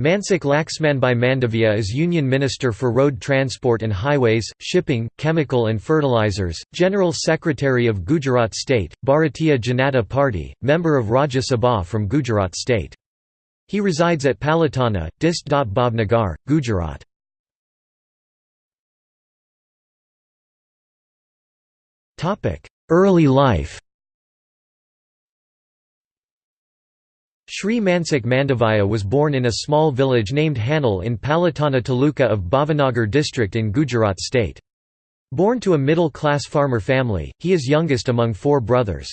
Mansukh Laxmanbhai Mandavia is Union Minister for Road Transport and Highways, Shipping, Chemical and Fertilizers, General Secretary of Gujarat State, Bharatiya Janata Party, member of Rajya Sabha from Gujarat State. He resides at Palitana, Dist. Bhavnagar, Gujarat. Early life Shri Mansukh Mandavia was born in a small village named Hanol in Palitana Taluka of Bhavnagar district in Gujarat state. Born to a middle-class farmer family, he is youngest among four brothers.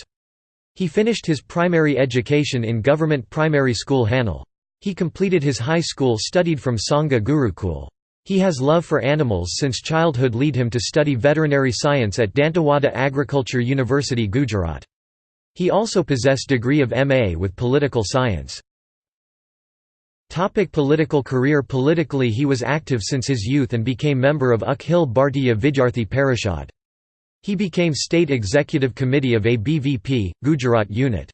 He finished his primary education in government primary school Hanol. He completed his high school studied from Sangha Gurukul. He has love for animals since childhood lead him to study veterinary science at Dantiwada Agriculture University Gujarat. He also possessed degree of M.A. with political science. Topic political career Politically he was active since his youth and became member of Akhil Bharatiya Vidyarthi Parishad. He became State Executive Committee of ABVP, Gujarat Unit.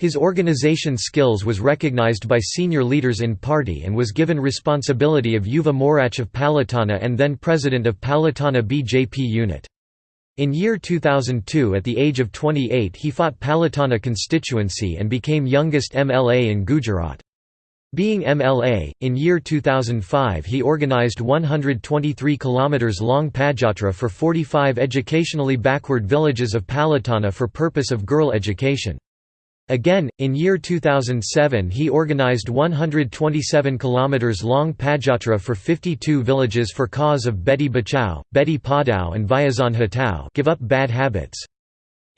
His organization skills was recognized by senior leaders in party and was given responsibility of Yuva Morcha of Palitana and then President of Palitana BJP Unit. In year 2002 at the age of 28 he fought Palitana constituency and became youngest MLA in Gujarat. Being MLA, in year 2005 he organised 123 km long Padyatra for 45 educationally backward villages of Palitana for purpose of girl education. Again, in year 2007 he organized 127 km long Padyatra for 52 villages for cause of Beti Bachao, Beti Padhao and Vyasan Hatao give up bad habits.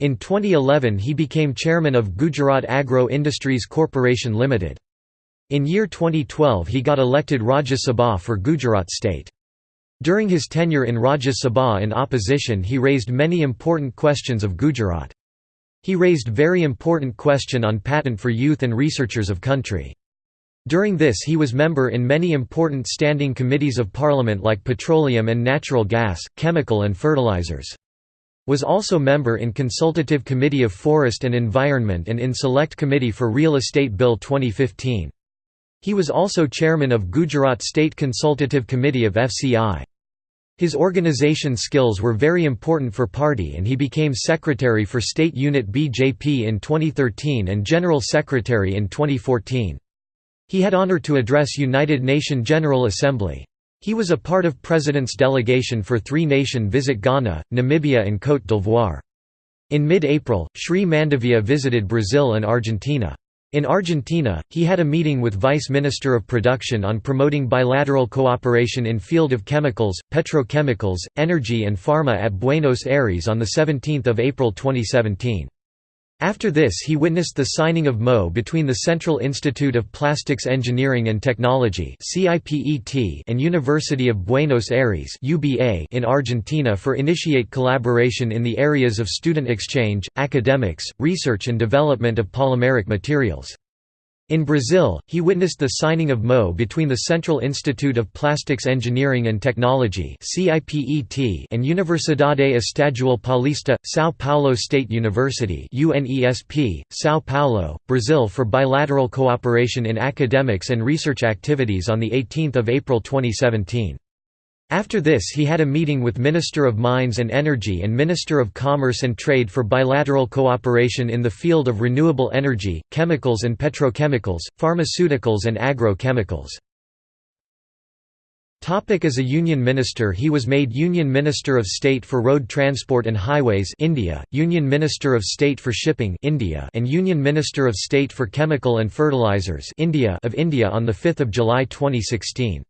In 2011 he became chairman of Gujarat Agro Industries Corporation Limited. In year 2012 he got elected Rajya Sabha for Gujarat state. During his tenure in Rajya Sabha in opposition he raised many important questions of Gujarat. He raised very important question on patent for youth and researchers of country. During this he was member in many important standing committees of parliament like petroleum and natural gas, chemical and fertilizers. Was also member in Consultative Committee of Forest and Environment and in Select Committee for Real Estate Bill 2015. He was also chairman of Gujarat State Consultative Committee of FCI. His organization skills were very important for party and he became secretary for state unit BJP in 2013 and general secretary in 2014. He had honor to address United Nation General Assembly. He was a part of President's delegation for three-nation visit Ghana, Namibia and Côte d'Ivoire. In mid-April, Sri Mandavia visited Brazil and Argentina. In Argentina, he had a meeting with Vice Minister of Production on promoting bilateral cooperation in field of chemicals, petrochemicals, energy and pharma at Buenos Aires on 17 April 2017. After this he witnessed the signing of MO between the Central Institute of Plastics Engineering and Technology and University of Buenos Aires in Argentina for initiate collaboration in the areas of student exchange, academics, research and development of polymeric materials. In Brazil, he witnessed the signing of MO between the Central Institute of Plastics Engineering and Technology and Universidade Estadual Paulista, São Paulo State University São Paulo, Brazil for bilateral cooperation in academics and research activities on 18 April 2017. After this he had a meeting with Minister of Mines and Energy and Minister of Commerce and Trade for bilateral cooperation in the field of renewable energy, chemicals and petrochemicals, pharmaceuticals and agrochemicals. As a Union Minister he was made Union Minister of State for Road Transport and Highways India, Union Minister of State for Shipping India, and Union Minister of State for Chemical and Fertilizers India of India on 5 July 2016.